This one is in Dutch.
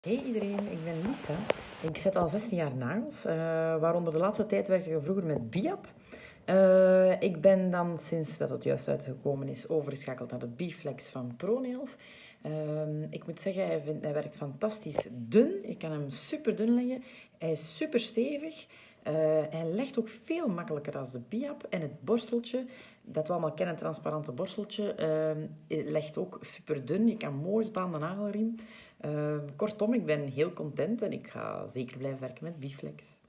Hey iedereen, ik ben Lisa. Ik zet al 16 jaar nagels, uh, waaronder de laatste tijd werkte ik vroeger met Biap. Uh, ik ben dan, sinds dat het juist uitgekomen is, overgeschakeld naar de Biflex van ProNails. Uh, ik moet zeggen, hij, vindt, hij, werkt fantastisch dun. Ik kan hem super dun leggen. Hij is super stevig. Hij legt ook veel makkelijker als de Biap. En het borsteltje, dat we allemaal kennen, transparante borsteltje, legt ook super dun. Je kan mooi tot aan de nagelriem. Kortom, ik ben heel content en ik ga zeker blijven werken met Biflex.